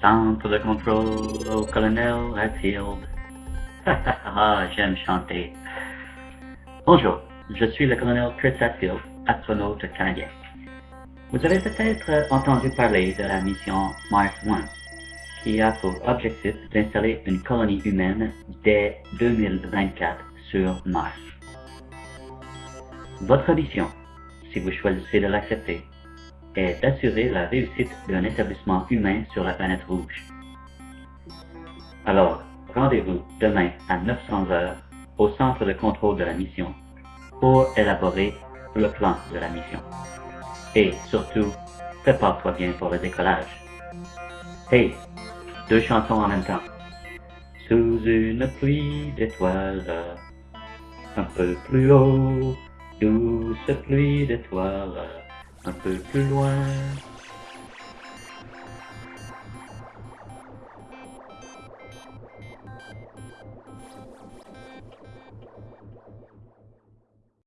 Centre de contrôle au colonel Hatfield. ah, j'aime chanter. Bonjour, je suis le colonel Chris Hatfield, astronaute canadien. Vous avez peut-être entendu parler de la mission Mars One, qui a pour objectif d'installer une colonie humaine dès 2024 sur Mars. Votre mission, si vous choisissez de l'accepter, est d'assurer la réussite d'un établissement humain sur la planète rouge. Alors, rendez-vous demain à 900 heures au centre de contrôle de la mission pour élaborer le plan de la mission. Et surtout, prépare-toi bien pour le décollage. Hey, deux chansons en même temps. Sous une pluie d'étoiles, un peu plus haut, douce pluie d'étoiles, un peu plus loin.